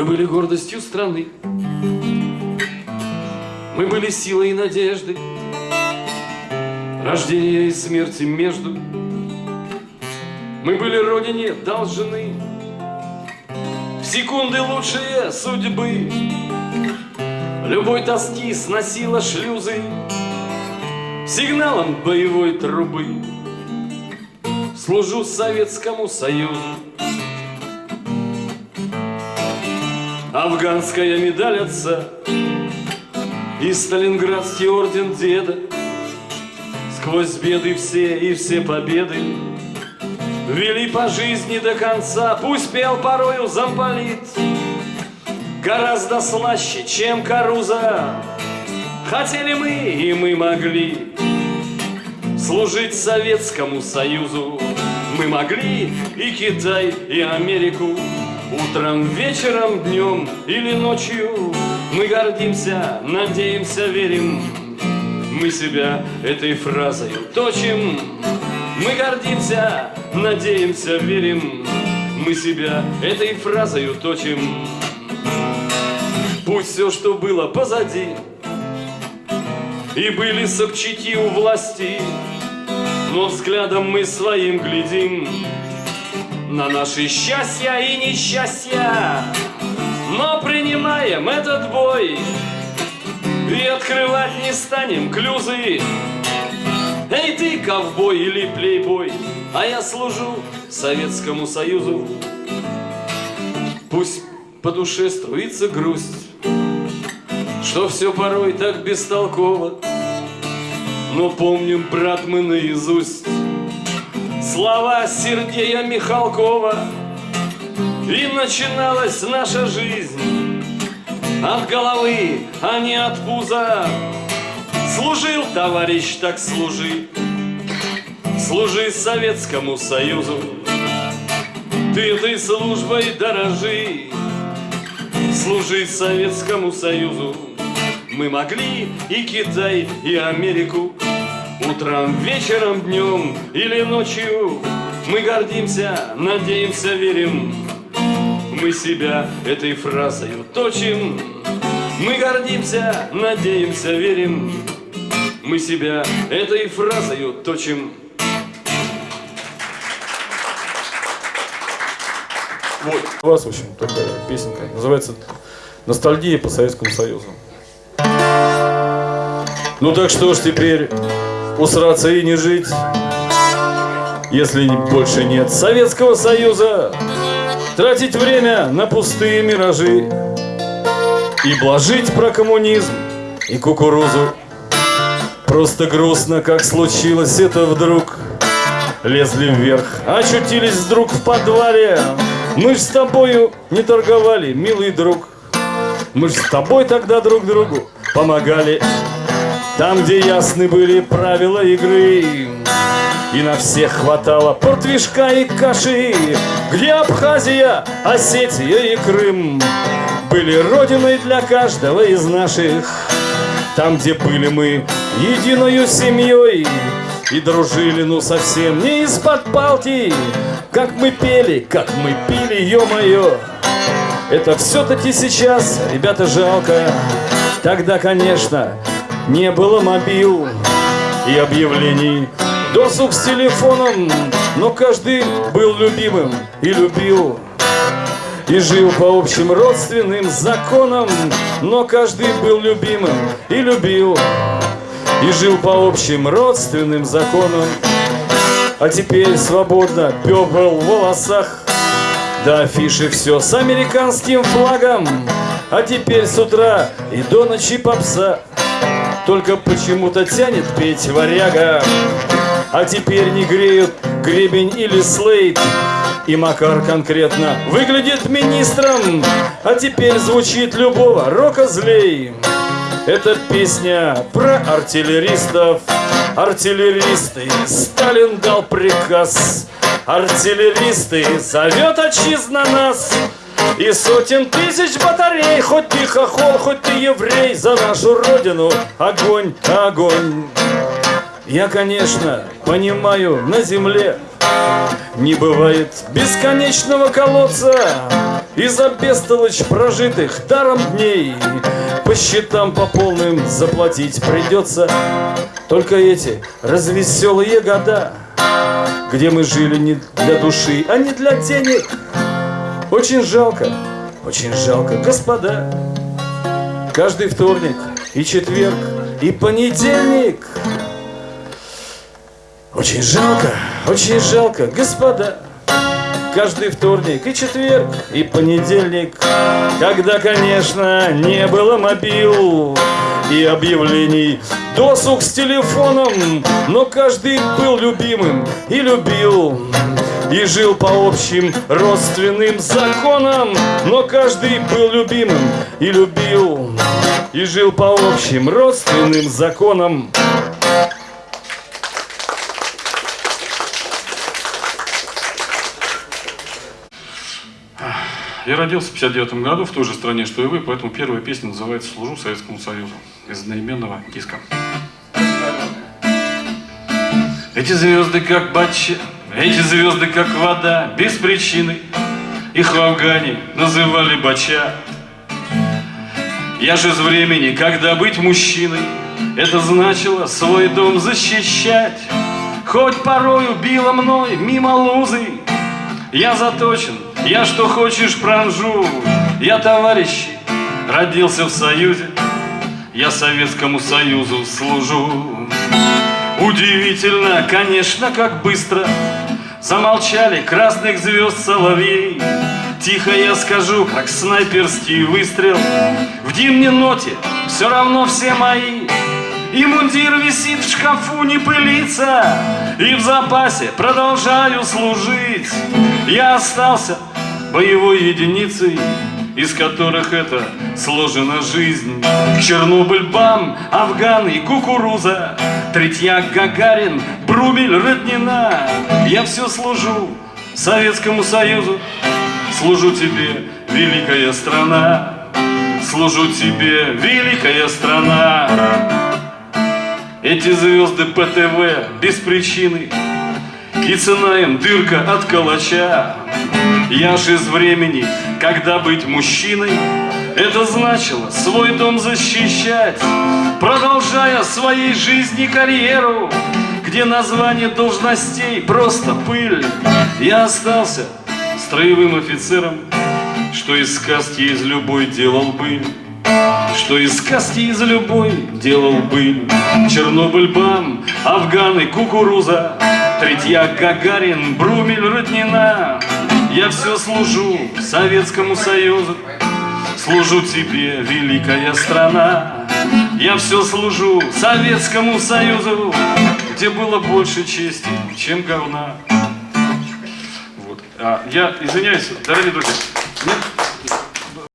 Мы были гордостью страны. Мы были силой и надеждой. Рождение и смерти между. Мы были Родине должны. В секунды лучшие судьбы. Любой тоски сносила шлюзы Сигналом боевой трубы Служу Советскому Союзу Афганская медаль отца И Сталинградский орден деда. Сквозь беды все и все победы Вели по жизни до конца. Пусть пел порою замполит Гораздо слаще, чем Каруза. Хотели мы и мы могли Служить Советскому Союзу. Мы могли и Китай, и Америку Утром, вечером, днем или ночью Мы гордимся, надеемся, верим. Мы себя этой фразой точим. Мы гордимся, надеемся, верим. Мы себя этой фразой точим. Пусть все, что было позади И были сокчики у власти Но взглядом мы своим глядим на наши счастья и несчастья. Но принимаем этот бой и открывать не станем клюзы. Эй ты, ковбой или плейбой, а я служу Советскому Союзу. Пусть по душе струится грусть, что все порой так бестолково, но помним, брат, мы наизусть слова Сергея Михалкова. И начиналась наша жизнь. От головы, а не от пуза. Служил, товарищ, так служи. Служи Советскому Союзу. Ты этой службой дорожи. Служи Советскому Союзу. Мы могли и Китай, и Америку Утром, вечером, днем или ночью Мы гордимся, надеемся, верим Мы себя этой фразой точим Мы гордимся, надеемся, верим Мы себя этой фразой точим Вот. У вас, в общем, такая песенка. Называется «Ностальгия по Советскому Союзу». Ну так что ж теперь усраться и не жить, если больше нет Советского Союза, тратить время на пустые миражи и блажить про коммунизм и кукурузу. Просто грустно, как случилось это вдруг. Лезли вверх, очутились вдруг в подвале. Мы ж с тобою не торговали, милый друг. Мы ж с тобой тогда друг другу помогали. Там, где ясны были правила игры И на всех хватало портвишка и каши Где Абхазия, Осетия и Крым Были родиной для каждого из наших. Там, где были мы единою семьей И дружили, ну совсем не из-под палки Как мы пели, как мы пили, ё-моё. Это все-таки сейчас, ребята, жалко. Тогда, конечно, не было мобил и объявлений. Досуг с телефоном, но каждый был любимым и любил. И жил по общим родственным законам Но каждый был любимым и любил. И жил по общим родственным законам. А теперь свободно пепел в волосах. До афиши все с американским флагом. А теперь с утра и до ночи попса только почему-то тянет петь варяга. А теперь не греют гребень или слейт И Макар конкретно выглядит министром. А теперь звучит любого рока злей. Это песня про артиллеристов. Артиллеристы, Сталин дал приказ. Артиллеристы, зовет отчизна нас и сотен тысяч батарей Хоть ты хохол, хоть ты еврей За нашу родину огонь, огонь. Я, конечно, понимаю, на земле Не бывает бесконечного колодца. И за бестолочь прожитых даром дней По счетам по полным заплатить придется. Только эти развеселые года Где мы жили не для души, а не для денег Очень жалко, очень жалко, господа. Каждый вторник и четверг и понедельник. Очень жалко, очень жалко, господа. Каждый вторник и четверг и понедельник. Когда, конечно, не было мобил и объявлений Досуг с телефоном Но каждый был любимым и любил и жил по общим родственным законам Но каждый был любимым и любил И жил по общим родственным законам Я родился в 59 году в той же стране, что и вы, поэтому первая песня называется «Служу Советскому Союзу» из одноименного диска. Эти звезды как бача, эти звезды как вода, без причины. Их в Афгане называли бача. Я же из времени, когда быть мужчиной, это значило свой дом защищать. Хоть порою било мной мимо лузы, я заточен, я что хочешь пронжу Я, товарищи, родился в Союзе Я Советскому Союзу служу Удивительно, конечно, как быстро Замолчали красных звезд соловей. Тихо я скажу, как снайперский выстрел. В димне ноте все равно все мои. И мундир висит в шкафу, не пылится. И в запасе продолжаю служить. Я остался боевой единицей из которых это сложена жизнь. Чернобыль, БАМ, Афган и кукуруза, Третьяк, Гагарин, Брумель, Роднина. Я все служу Советскому Союзу, служу тебе, великая страна, служу тебе, великая страна. Эти звезды ПТВ без причины им дырка от калача Я ж из времени, когда быть мужчиной Это значило свой дом защищать Продолжая своей жизни карьеру Где название должностей просто пыль. Я остался строевым офицером Что из сказки из любой делал быль что из сказки из любой делал бы Чернобыль, БАМ, Афганы, кукуруза Третьяк, Гагарин, Брумель, Роднина Я все служу Советскому Союзу Служу тебе, великая страна Я все служу Советскому Союзу Где было больше чести, чем говна вот. а, Я извиняюсь, дорогие друзья Нет?